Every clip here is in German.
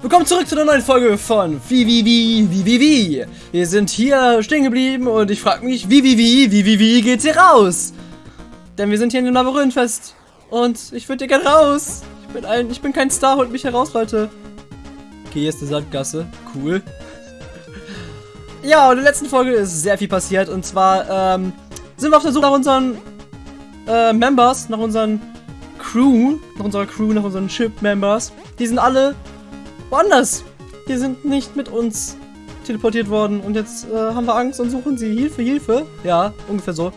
Willkommen zurück zu einer neuen Folge von Wie, wie, wie, wie, wie, wie. Wir sind hier stehen geblieben und ich frage mich, wie, wie, wie, wie, wie, wie geht's hier raus? Denn wir sind hier in dem Labyrinthfest und ich würde hier gerne raus. Ich bin ein, ich bin kein Star, holt mich heraus, Leute. Okay, hier ist eine Sandgasse. Cool. Ja, und in der letzten Folge ist sehr viel passiert und zwar ähm, sind wir auf der Suche nach unseren äh, Members, nach unseren Crew, nach unserer Crew, nach unseren Ship-Members. Die sind alle woanders. Die sind nicht mit uns teleportiert worden. Und jetzt äh, haben wir Angst und suchen sie Hilfe, Hilfe. Ja, ungefähr so.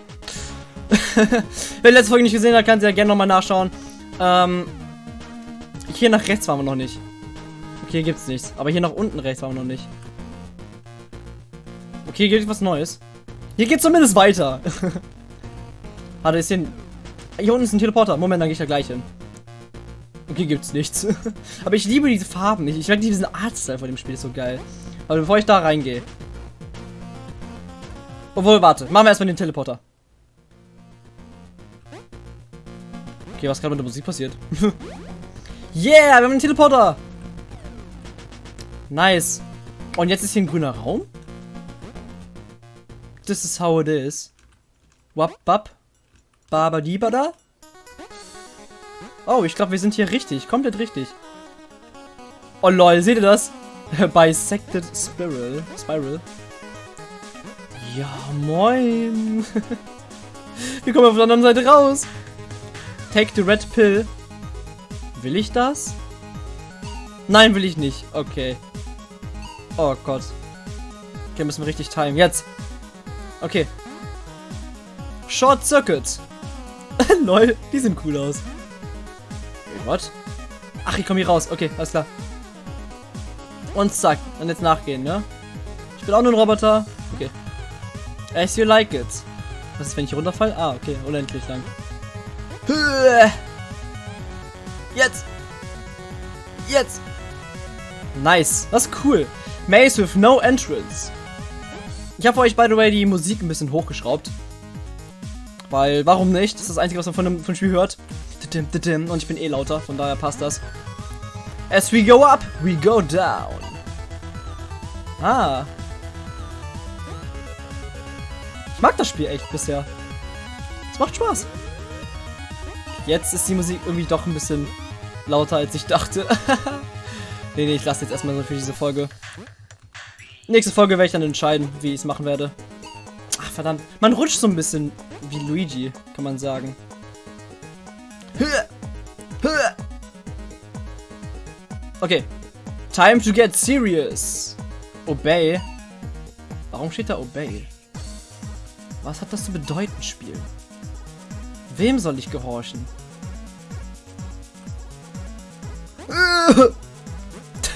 Wer die letzte Folge nicht gesehen hat, kann sie ja gerne nochmal nachschauen. Ähm, hier nach rechts waren wir noch nicht. Okay, hier gibt's nichts. Aber hier nach unten rechts waren wir noch nicht. Okay, hier gibt was Neues. Hier geht's zumindest weiter. Warte, ist hier ein... Hier unten ist ein Teleporter. Moment, dann gehe ich da gleich hin. Okay, gibt's nichts. Aber ich liebe diese Farben. Ich, ich mag diesen Artstyle von dem Spiel, ist so geil. Aber bevor ich da reingehe. Obwohl, warte. Machen wir erstmal den Teleporter. Okay, was gerade mit der Musik passiert? yeah, wir haben einen Teleporter. Nice. Und jetzt ist hier ein grüner Raum? This is how it is. Wap, bap. Babadibada. Oh, ich glaube, wir sind hier richtig. Komplett richtig. Oh lol, seht ihr das? Bisected Spiral. Spiral. Ja, moin. wir kommen auf der anderen Seite raus. Take the red pill. Will ich das? Nein, will ich nicht. Okay. Oh Gott. Okay, müssen wir richtig timen. Jetzt. Okay. Short Circuit. Lol, die sehen cool aus. What? Ach, ich komme hier raus. Okay, alles klar. Und zack. Dann jetzt nachgehen, ne? Ich bin auch nur ein Roboter. Okay. As you like it. Was ist, wenn ich runterfall? Ah, okay. Unendlich lang. Jetzt. Jetzt. Nice. Das ist cool. Maze with no entrance. Ich habe euch, by the way, die Musik ein bisschen hochgeschraubt. Weil, warum nicht? Das ist das Einzige, was man von dem, von dem Spiel hört. Und ich bin eh lauter, von daher passt das. As we go up, we go down. Ah. Ich mag das Spiel echt bisher. Es macht Spaß. Jetzt ist die Musik irgendwie doch ein bisschen lauter, als ich dachte. nee, nee, ich lasse jetzt erstmal so für diese Folge. Nächste Folge werde ich dann entscheiden, wie ich es machen werde. Ach, verdammt. Man rutscht so ein bisschen wie Luigi, kann man sagen. Okay. Time to get serious. Obey. Warum steht da Obey? Was hat das zu bedeuten, Spiel? Wem soll ich gehorchen?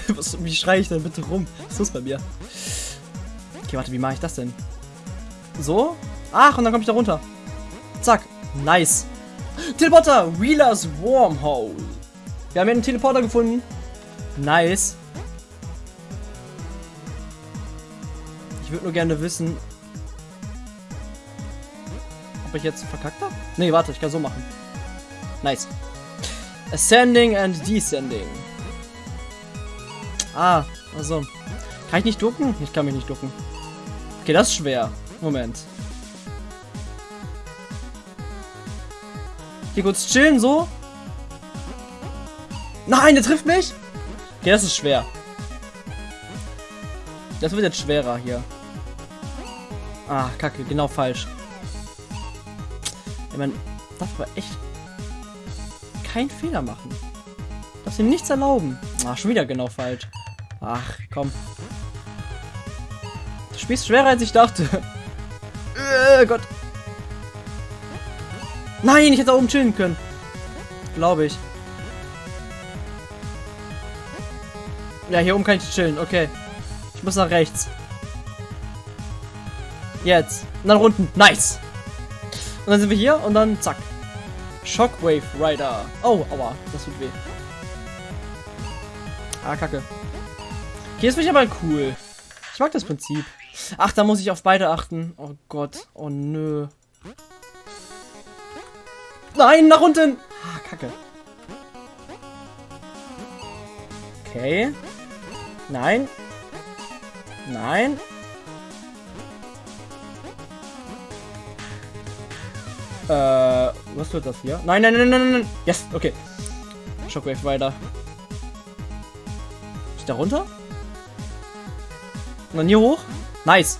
Was, wie schreie ich denn bitte rum? Was ist los bei mir? Okay, warte, wie mache ich das denn? So? Ach, und dann komme ich da runter. Zack. Nice. Teleporter, Wheelers Wormhole. Wir haben hier einen Teleporter gefunden. Nice. Ich würde nur gerne wissen, ob ich jetzt verkackt habe. Nee, warte, ich kann so machen. Nice. Ascending and Descending. Ah, also. Kann ich nicht ducken? Ich kann mich nicht ducken. Okay, das ist schwer. Moment. Hier kurz chillen, so. Nein, der trifft mich. Okay, das ist schwer. Das wird jetzt schwerer hier. Ah, kacke, genau falsch. Ja, man darf aber echt keinen Fehler machen. Darf ihm nichts erlauben. Ah, schon wieder genau falsch. Ach, komm. Du spielst schwerer, als ich dachte. äh, Gott. Nein, ich hätte da oben chillen können. Glaube ich. Ja, hier oben kann ich chillen. Okay. Ich muss nach rechts. Jetzt. Und dann unten. Nice. Und dann sind wir hier und dann zack. Shockwave Rider. Oh, aua. Das tut weh. Ah, kacke. Hier ist mich aber cool. Ich mag das Prinzip. Ach, da muss ich auf beide achten. Oh Gott. Oh nö. Nein, nach unten! Ah, kacke. Okay. Nein. Nein. Äh, was wird das hier? Nein, nein, nein, nein, nein. Yes, okay. Shockwave weiter. Ist da runter? Und dann hier hoch? Nice.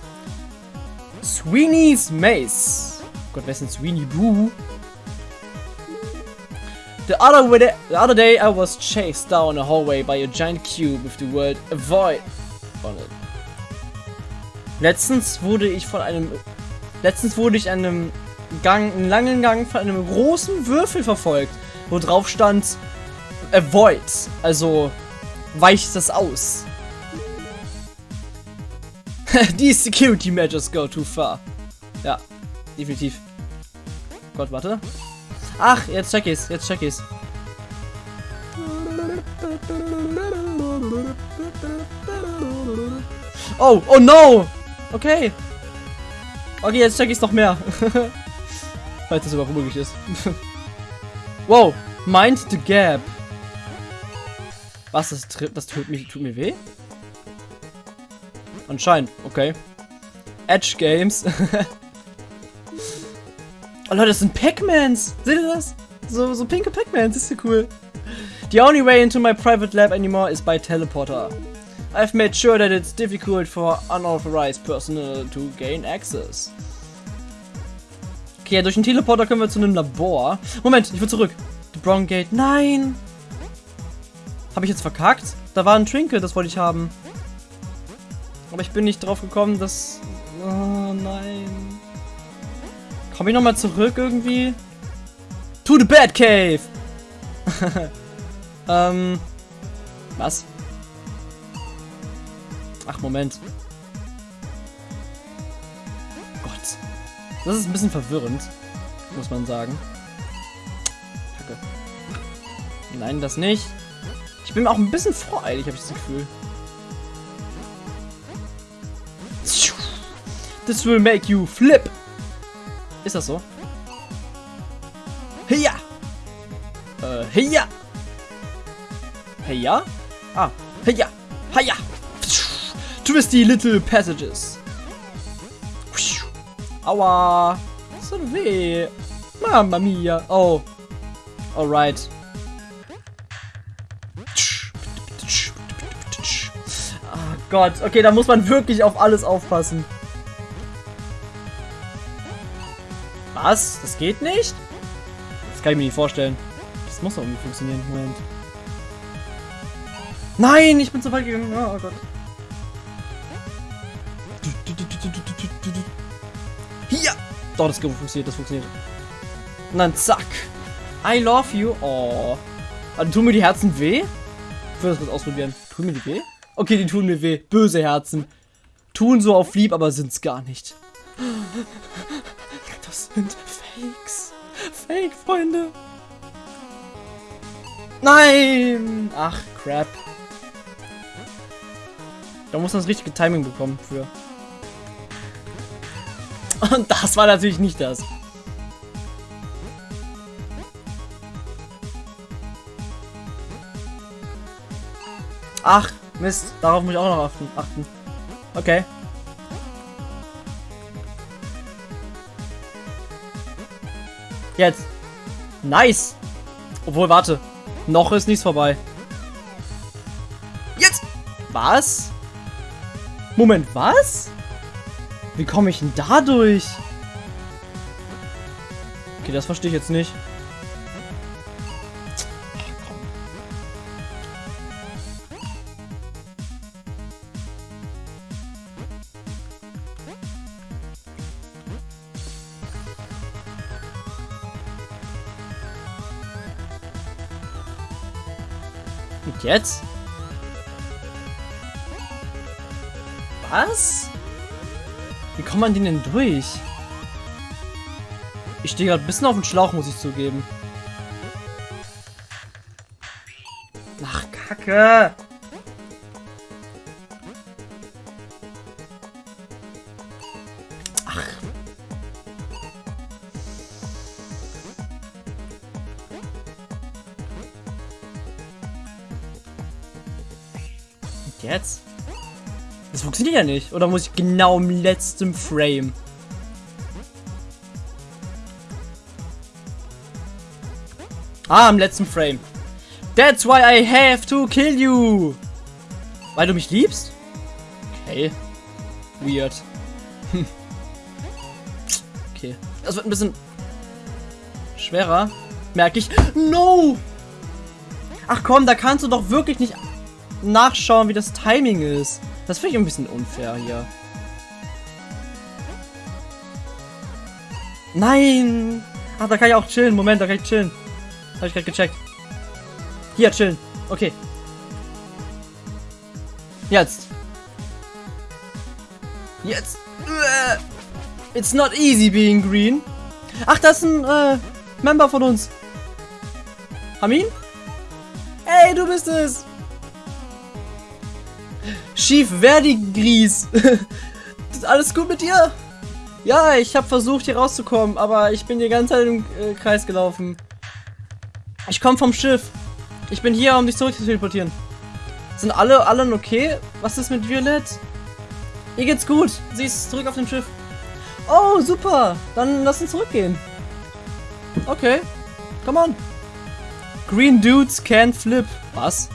Sweeney's Maze. Gott, wer ist denn Sweeney Boo? The other, the other day I was chased down a hallway by a giant cube with the word avoid on it. Letztens wurde ich von einem letztens wurde ich einem Gang, einen langen Gang von einem großen Würfel verfolgt, wo drauf stand avoid, also weicht das aus. These security measures go too far. Ja, definitiv. Gott, warte. Ach, jetzt check ich's, jetzt check ich's. Oh, oh no! Okay. Okay, jetzt check ich's noch mehr. Falls das überhaupt möglich ist. wow, mind the gap. Was, das, das tut, mich, tut mir weh? Anscheinend, okay. Edge Games. Oh Leute, das sind Pac-Mans. Seht ihr das? So, so pinke Pac-Mans, ist ja cool. The only way into my private lab anymore is by teleporter. I've made sure that it's difficult for unauthorized personnel to gain access. Okay, durch den Teleporter können wir zu einem Labor. Moment, ich will zurück. The Brown Gate. Nein! Habe ich jetzt verkackt? Da war ein Trinket, das wollte ich haben. Aber ich bin nicht drauf gekommen, dass... Oh nein. Komme ich nochmal zurück irgendwie? To the Batcave! ähm. Was? Ach, Moment. Gott. Das ist ein bisschen verwirrend. Muss man sagen. Kacke. Nein, das nicht. Ich bin auch ein bisschen voreilig, habe ich das Gefühl. This will make you flip. Ist das so? Heya! Äh, heya! Heya? Ah, heya! Heya! Twisty little passages. Aua! So weh! Mamma mia! Oh. Alright. Oh Gott, okay, da muss man wirklich auf alles aufpassen. Was? Das geht nicht? Das kann ich mir nicht vorstellen. Das muss doch irgendwie funktionieren. Moment. Nein, ich bin zu weit gegangen. Oh, Gott. Hier! Doch, das funktioniert, das funktioniert. Und dann zack. I love you. Oh. Also, tun mir die Herzen weh? Ich will das kurz ausprobieren. Tun mir die weh? Okay, die tun mir weh. Böse Herzen. Tun so auf lieb, aber sind's gar nicht. Das sind Fakes. Fake, Freunde. Nein! Ach, crap. Da muss man das richtige Timing bekommen für. Und das war natürlich nicht das. Ach, Mist. Darauf muss ich auch noch achten. Okay. Jetzt. Nice. Obwohl, warte. Noch ist nichts vorbei. Jetzt. Was? Moment, was? Wie komme ich denn da durch? Okay, das verstehe ich jetzt nicht. Jetzt? Was? Wie kommt man den denn durch? Ich stehe gerade ein bisschen auf dem Schlauch, muss ich zugeben. Ach, Kacke! Ja nicht. Oder muss ich genau im letzten Frame? Ah, im letzten Frame. That's why I have to kill you. Weil du mich liebst? Okay. Weird. okay. Das wird ein bisschen schwerer. Merke ich. No! Ach komm, da kannst du doch wirklich nicht nachschauen, wie das Timing ist. Das finde ich ein bisschen unfair hier. Nein! Ach, da kann ich auch chillen. Moment, da kann ich chillen. Habe ich gerade gecheckt. Hier, chillen. Okay. Jetzt. Jetzt. It's not easy being green. Ach, das ist ein äh, Member von uns. Hamin? Hey, du bist es. Schief Verdi Gries. alles gut mit dir? Ja, ich habe versucht hier rauszukommen, aber ich bin die ganze Zeit im äh, Kreis gelaufen. Ich komme vom Schiff. Ich bin hier, um dich zurück zu teleportieren. Sind alle, allen okay? Was ist mit Violett? Ihr geht's gut. Sie ist zurück auf dem Schiff. Oh, super. Dann lass uns zurückgehen. Okay. Come on. Green Dudes can flip. Was?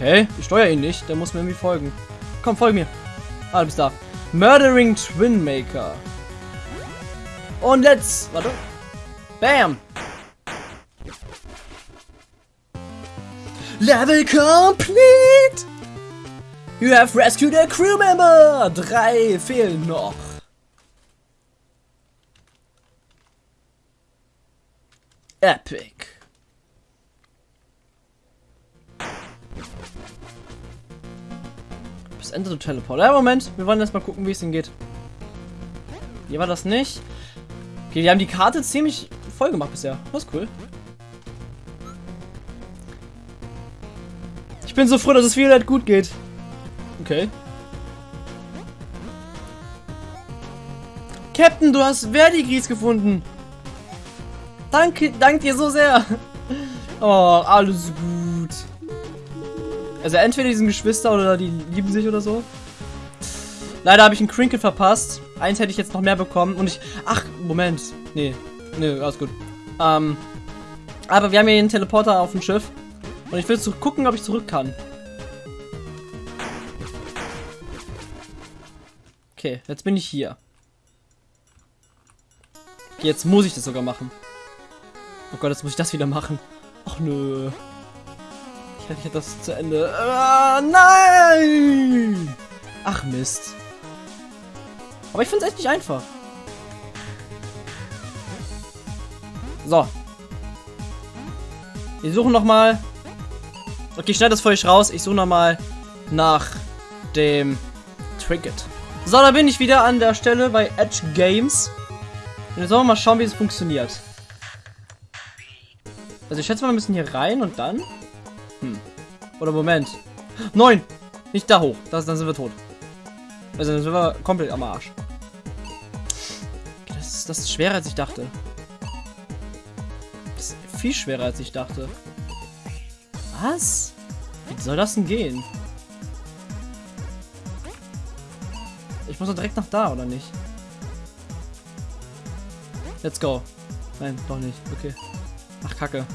Okay, ich steuere ihn nicht. Der muss mir irgendwie folgen. Komm, folge mir. Ah, du bist da. Murdering Twin Maker. Und let's... Warte. Bam. Level complete! You have rescued a crew member! Drei fehlen noch. Epic. Ende der Teleport. Ja, Moment. Wir wollen erst mal gucken, wie es ihm geht. Hier war das nicht. Okay, wir haben die Karte ziemlich voll gemacht bisher. Das ist cool. Ich bin so froh, dass es Violet gut geht. Okay. Captain, du hast Verdigris gefunden. Danke, danke dir so sehr. Oh, alles gut. Also entweder die sind Geschwister oder die lieben sich oder so. Leider habe ich einen Crinkle verpasst. Eins hätte ich jetzt noch mehr bekommen. Und ich... Ach, Moment. Nee. Nee, alles gut. Ähm, aber wir haben hier einen Teleporter auf dem Schiff. Und ich will gucken, ob ich zurück kann. Okay, jetzt bin ich hier. Jetzt muss ich das sogar machen. Oh Gott, jetzt muss ich das wieder machen. Ach nö. Ich hätte das zu Ende. Ah, nein! Ach Mist. Aber ich finde es echt nicht einfach. So. Wir suchen noch mal. Okay, ich schneide das für euch raus. Ich suche noch mal nach dem Trinket. So, da bin ich wieder an der Stelle bei Edge Games. Und jetzt wollen wir mal schauen, wie es funktioniert. Also ich schätze mal, wir müssen hier rein und dann... Oder Moment. Neun! Nicht da hoch. Das, dann sind wir tot. Also dann sind wir komplett am Arsch. Das ist, das ist schwerer, als ich dachte. Das ist viel schwerer, als ich dachte. Was? Wie soll das denn gehen? Ich muss doch direkt nach da, oder nicht? Let's go. Nein, doch nicht. Okay. Ach, kacke.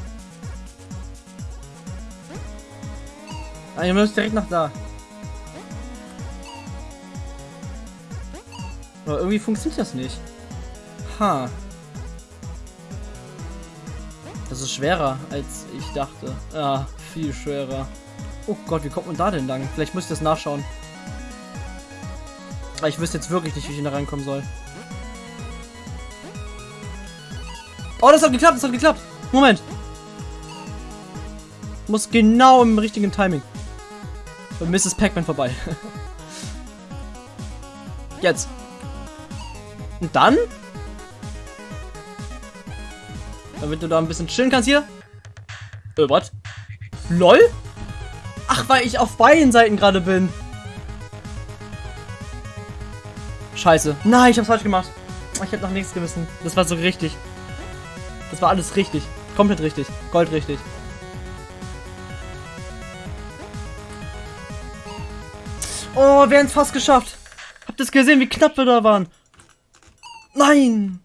Ah, ihr müsst direkt nach da. Aber irgendwie funktioniert das nicht. Ha. Das ist schwerer, als ich dachte. Ja, viel schwerer. Oh Gott, wie kommt man da denn lang? Vielleicht muss ich das nachschauen. Aber ich wüsste jetzt wirklich nicht, wie ich da reinkommen soll. Oh, das hat geklappt, das hat geklappt. Moment. Muss genau im richtigen Timing. Und Mrs. Pac-Man vorbei. Jetzt. Und dann? Damit du da ein bisschen chillen kannst hier. Äh, was? LOL? Ach, weil ich auf beiden Seiten gerade bin. Scheiße. Nein, ich hab's falsch gemacht. Ich hab noch nichts gewissen. Das war so richtig. Das war alles richtig. Komplett richtig. Gold richtig. Oh, wir haben es fast geschafft. Habt ihr es gesehen, wie knapp wir da waren? Nein!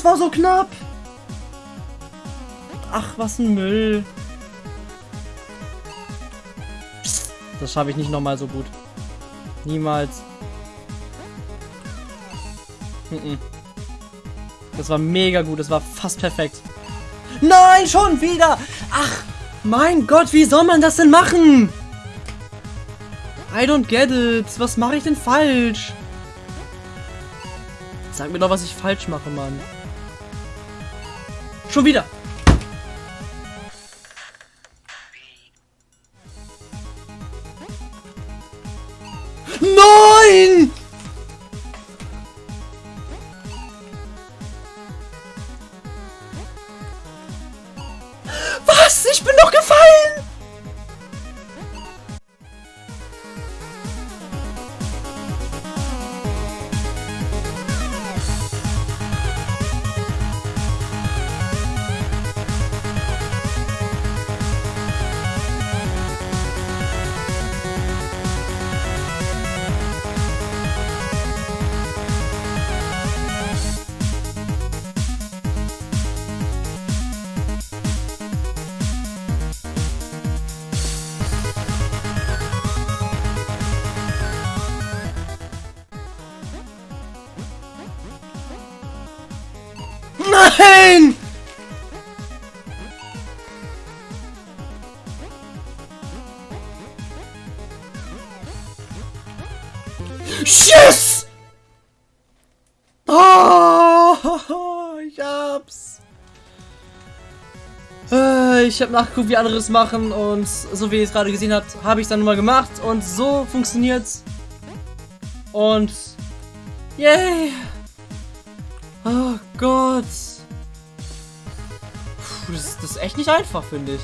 Das war so knapp! Ach, was ein Müll. Das schaffe ich nicht nochmal so gut. Niemals. Das war mega gut. Das war fast perfekt. Nein, schon wieder! Ach, mein Gott, wie soll man das denn machen? I don't get it. Was mache ich denn falsch? Sag mir doch, was ich falsch mache, Mann. Schon Yes! Oh, ich hab's. Äh, ich habe nachgeguckt, wie andere es machen und so wie ihr es gerade gesehen habt, habe ich es dann mal gemacht und so funktioniert's. Und yay! Oh Gott. Puh, das, das, ist echt nicht einfach, finde ich.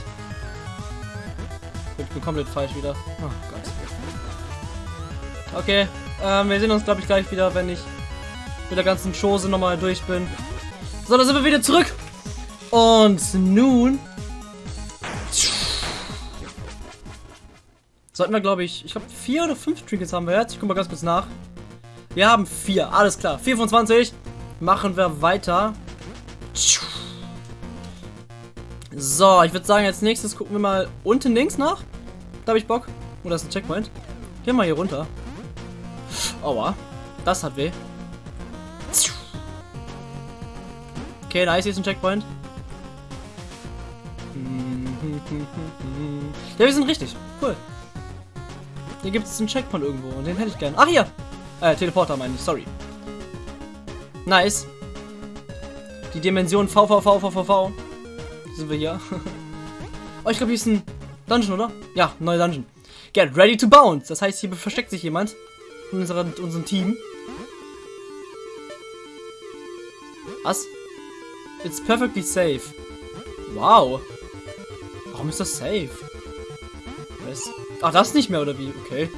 Ich bin komplett falsch wieder. Oh Gott. Okay, ähm, wir sehen uns, glaube ich, gleich wieder, wenn ich mit der ganzen Chose nochmal durch bin. So, da sind wir wieder zurück. Und nun... Sollten wir, glaube ich, ich glaube, vier oder fünf Trinkets haben wir jetzt. Ich gucke mal ganz kurz nach. Wir haben vier, alles klar. 4 von 20 machen wir weiter. So, ich würde sagen, als nächstes gucken wir mal unten links nach. Da habe ich Bock. Oh, da ist ein Checkpoint. Gehen wir mal hier runter. Aua. Das hat weh. Okay, nice, hier ist ein Checkpoint. Ja, wir sind richtig. Cool. Hier gibt es einen Checkpoint irgendwo und den hätte ich gern. Ach, hier! Äh, Teleporter meine ich, sorry. Nice. Die Dimension VVVVVV. Sind wir hier. oh, ich glaube, hier ist ein Dungeon, oder? Ja, neuer Dungeon. Get ready to bounce. Das heißt, hier versteckt sich jemand in unserer, unserem Team. Was? It's perfectly safe. Wow. Warum ist das safe? Ach, das nicht mehr, oder wie? Okay.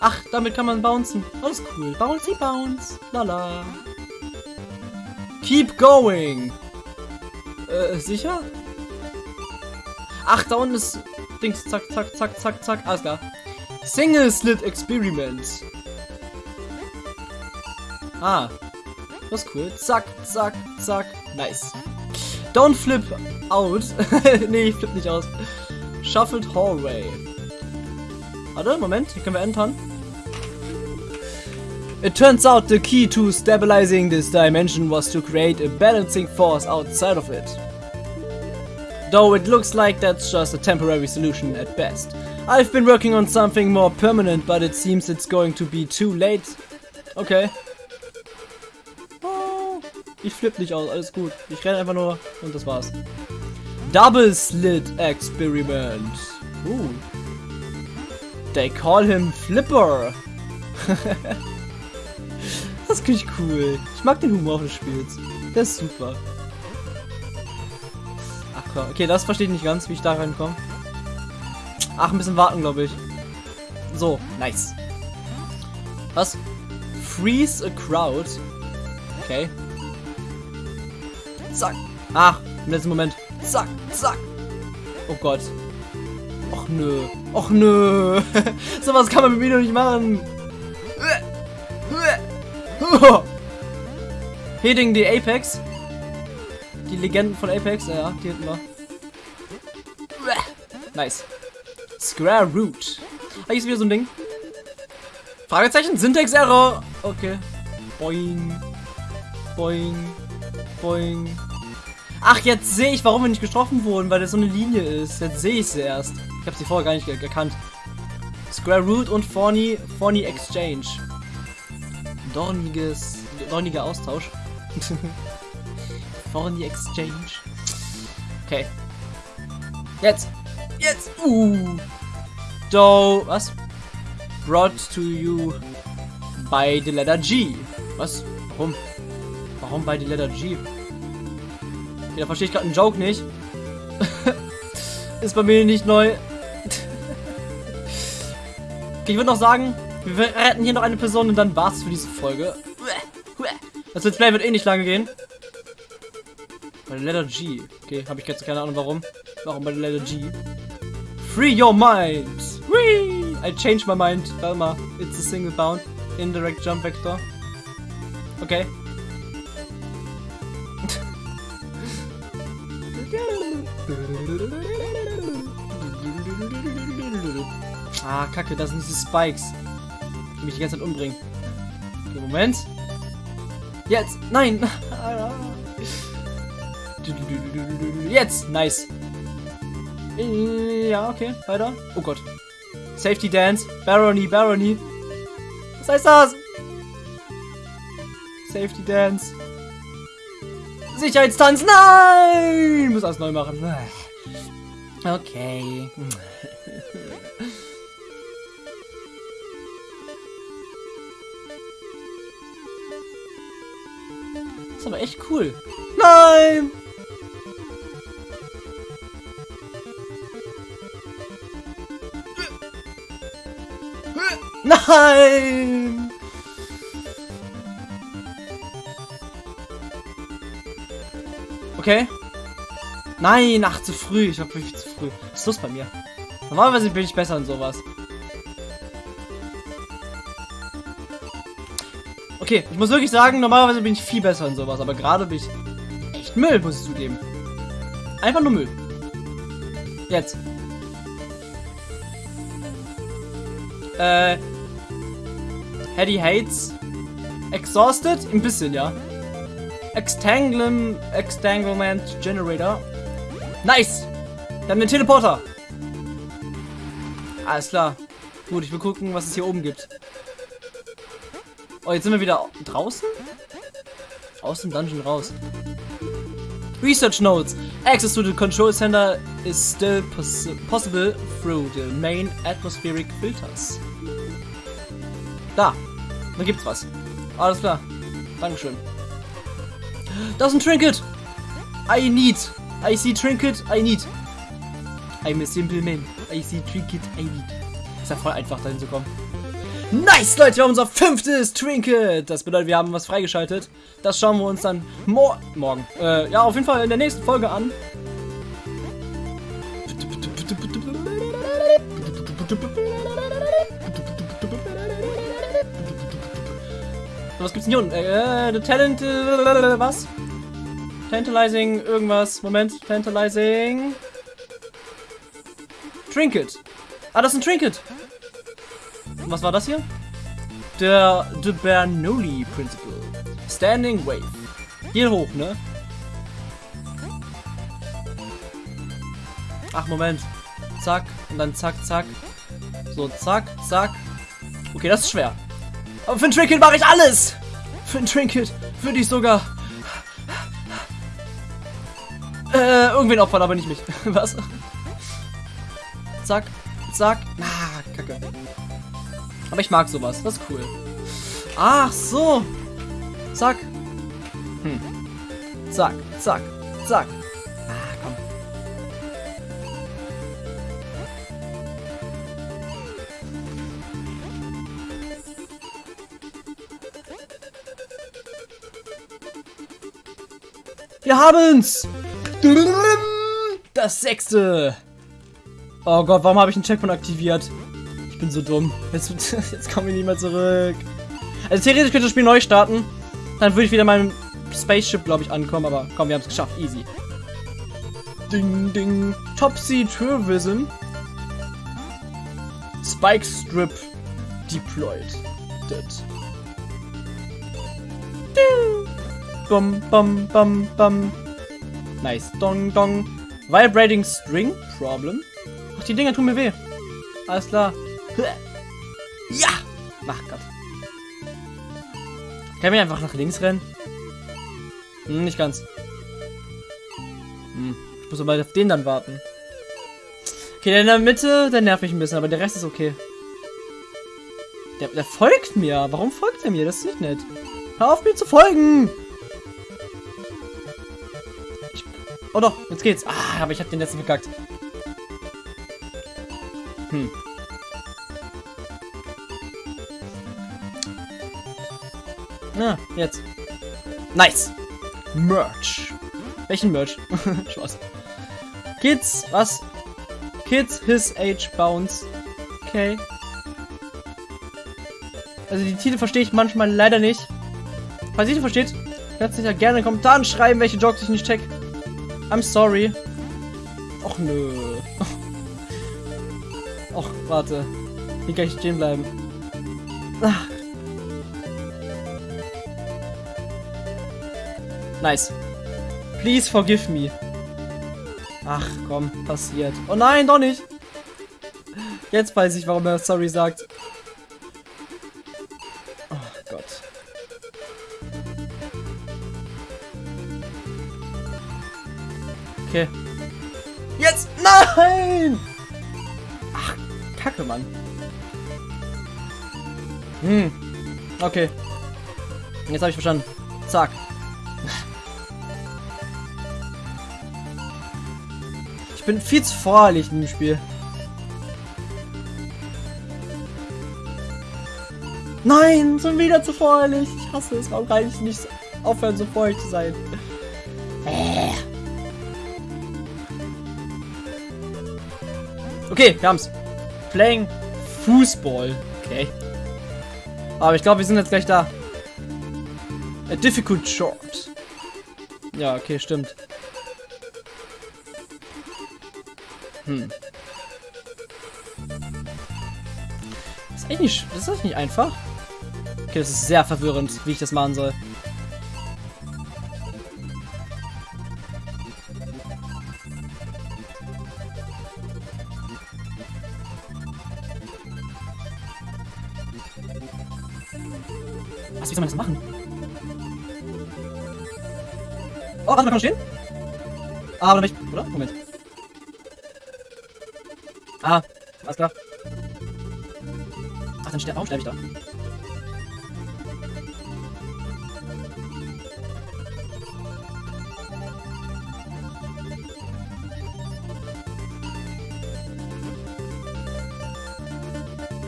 Ach, damit kann man bouncen. Alles cool. Bouncy bounce. Lala. Keep going. Äh, sicher? Ach, da unten ist Dings. Zack, zack, zack, zack, zack. Alles klar. Single Slit Experiment. Ah. Ist cool. Zack, zack, zack. Nice. Don't flip out. nee, ich flip nicht aus. Shuffled Hallway. Warte, Moment. Hier können wir entern. It turns out the key to stabilizing this dimension was to create a balancing force outside of it. Though it looks like that's just a temporary solution at best. I've been working on something more permanent, but it seems it's going to be too late. Okay. Ich flippe nicht aus, alles gut. Ich renne einfach nur und das war's. Double Slit Experiment. Uh. They call him Flipper. das ist ich cool. Ich mag den Humor des Spiels. Der ist super. Ach klar. Okay, das verstehe ich nicht ganz, wie ich da reinkomme. Ach, ein bisschen warten, glaube ich. So, nice. Was? Freeze a crowd. Okay. Zack. Ach, im letzten Moment. Zack, zack. Oh Gott. Och nö. Och nö. Sowas kann man mit mir doch nicht machen. Hitting die Apex. Die Legenden von Apex. Ja, die hinten wir. Nice. Square Root. Ah, hier ist wieder so ein Ding. Fragezeichen? Syntax Error. Okay. Boing. Boing. Boing. Ach, jetzt sehe ich, warum wir nicht getroffen wurden, weil das so eine Linie ist. Jetzt sehe ich sie erst. Ich habe sie vorher gar nicht erkannt. Square Root und Forny, Forny Exchange. Dorniges, dorniger Austausch. Forny Exchange. Okay. Jetzt. Jetzt. Uh. Do. Was? Brought to you by the letter G. Was? Warum? Warum bei the letter G? Okay, da verstehe ich gerade einen Joke nicht. Ist bei mir nicht neu. okay, ich würde noch sagen, wir retten hier noch eine Person und dann war's für diese Folge. Das Let's Play wird eh nicht lange gehen. Bei der Letter G. Okay, habe ich jetzt keine Ahnung warum. Warum bei der Letter G? Free your mind! Whee! I changed my mind, Velma. It's a single bound. Indirect jump vector. Okay. Ah, kacke, das sind diese Spikes. Die mich die ganze Zeit umbringen. Okay, Moment. Jetzt! Nein! Jetzt! Nice! Ja, okay, weiter. Oh Gott. Safety Dance. Barony, Barony. Was heißt das? Safety Dance. Sicherheitstanz. Nein! Ich muss alles neu machen. Okay. Das ist aber echt cool. Nein! Nein! Okay. Nein, ach, zu früh. Ich war wirklich zu früh. Was ist los bei mir? Normalerweise bin ich besser in sowas. Okay, ich muss wirklich sagen, normalerweise bin ich viel besser in sowas, aber gerade bin ich echt Müll, muss ich zugeben. Einfach nur Müll. Jetzt. Äh. Hedy hates. Exhausted? Ein bisschen, ja. Extanglement, Extanglement Generator. Nice! Wir haben den Teleporter. Alles klar. Gut, ich will gucken, was es hier oben gibt. Oh, jetzt sind wir wieder draußen? Aus dem Dungeon raus. Research Notes. Access to the control center is still poss possible through the main atmospheric filters. Da. Da gibt's was. Alles klar. Dankeschön. Das ist ein Trinket. I need. I see Trinket. I need. I'm a simple man. I see Trinket. I need. Ist ja voll einfach, dahin zu kommen. Nice, Leute, wir haben unser fünftes Trinket. Das bedeutet, wir haben was freigeschaltet. Das schauen wir uns dann mor morgen. Äh, ja, auf jeden Fall in der nächsten Folge an. Was gibt's denn hier unten? Äh, the Talent, äh, was? Tantalizing, irgendwas. Moment, Tantalizing. Trinket. Ah, das ist ein Trinket. Was war das hier? Der The Bernoulli Principle. Standing Wave. Hier hoch, ne? Ach, Moment. Zack. Und dann zack, zack. So, zack, zack. Okay, das ist schwer. Aber für ein Trinket mache ich alles. Für ein Trinket würde ich sogar... Äh, irgendwen opfern, aber nicht mich. Was? Zack, zack. Ah, kacke. Aber ich mag sowas. Das ist cool. Ach so. Zack. Hm. Zack, zack, zack. Wir haben's! Das sechste! Oh Gott, warum habe ich einen Checkpoint aktiviert? Ich bin so dumm. Jetzt, jetzt kommen wir nicht mehr zurück. Also theoretisch könnte das Spiel neu starten. Dann würde ich wieder in meinem Spaceship, glaube ich, ankommen. Aber komm, wir haben es geschafft. Easy. Ding, ding. Topsy Tourism. Spike Strip deployed. That. Bum, bum, bum, bum. Nice. Dong, dong. Vibrating String Problem. Ach, die Dinger tun mir weh. Alles klar. Ja! Ach Gott. Kann ich einfach nach links rennen? Hm, nicht ganz. Hm, ich muss aber auf den dann warten. Okay, der in der Mitte, der nervt mich ein bisschen, aber der Rest ist okay. Der, der folgt mir. Warum folgt er mir? Das ist nicht nett. Hör auf mir zu folgen! Oh doch, jetzt geht's. Ah, aber ich hab den letzten verkackt. Hm. Na, jetzt. Nice. Merch. Welchen Merch? Spaß. Kids, was? Kids his age bounce. Okay. Also die Titel verstehe ich manchmal leider nicht. Falls ihr die versteht, kannst du ja gerne in den Kommentaren schreiben, welche Jokes ich nicht check. I'm sorry. Och nö. Och, warte. Hier kann ich stehen bleiben. Ach. Nice. Please forgive me. Ach, komm, passiert. Oh nein, doch nicht. Jetzt weiß ich, warum er sorry sagt. Mann. Hm. Okay. Jetzt habe ich verstanden. Zack. Ich bin viel zu voreilig in dem Spiel. Nein, schon wieder zu voreilig. Ich hasse es. Warum kann ich nicht aufhören, so voreilig zu sein? Äh. Okay, wir haben's. Playing Fußball. Okay. Aber ich glaube, wir sind jetzt gleich da. A difficult short. Ja, okay, stimmt. Hm. Das ist eigentlich das ist nicht einfach. Okay, das ist sehr verwirrend, wie ich das machen soll. Wie soll man das machen? Oh, warte, man kann stehen? Ah, oder nicht? Oder? Moment. Ah, alles klar. Ach, dann sterbe warum sterbe ich da?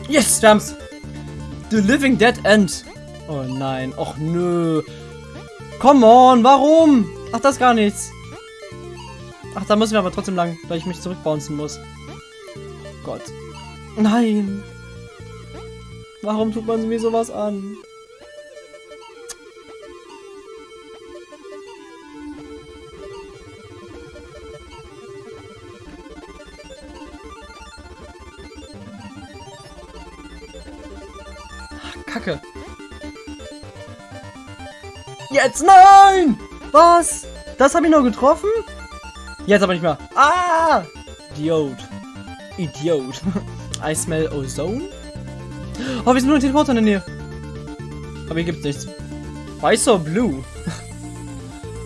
Yes, wir. The Living Dead End. Oh nein, och nö. Come on, warum? Ach, das gar nichts. Ach, da müssen wir aber trotzdem lang, weil ich mich zurückbouncen muss. Gott. Nein. Warum tut man mir sowas an? Jetzt nein! Was? Das habe ich noch getroffen? Jetzt aber nicht mehr. Ah! Idiot. Idiot. I smell ozone? Oh, wir sind nur ein Teleporter in der Nähe. Aber hier gibt's nichts. Weiß or blue?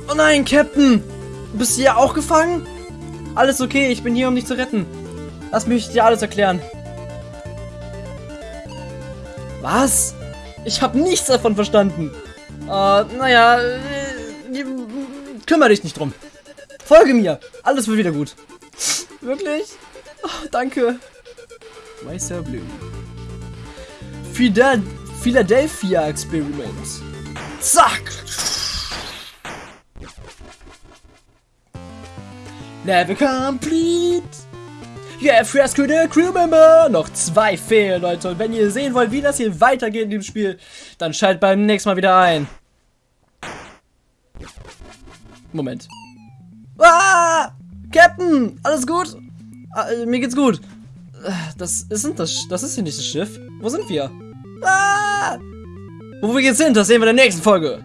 Oh nein, Captain! Bist du ja auch gefangen? Alles okay, ich bin hier, um dich zu retten. Lass mich dir alles erklären. Was? Ich habe nichts davon verstanden. Äh, naja, äh, kümmere dich nicht drum. Folge mir. Alles wird wieder gut. Wirklich? Oh, danke. Weißer Blue. Fidel Philadelphia Experiment. Zack! Level complete! You have rescued a crew member! Noch zwei fehlen, Leute. Und wenn ihr sehen wollt, wie das hier weitergeht in dem Spiel, dann schaltet beim nächsten Mal wieder ein. Moment. Ah! Captain! Alles gut? Ah, äh, mir geht's gut. Das ist, das, das ist hier nicht das Schiff. Wo sind wir? Ah! Wo wir jetzt sind, das sehen wir in der nächsten Folge.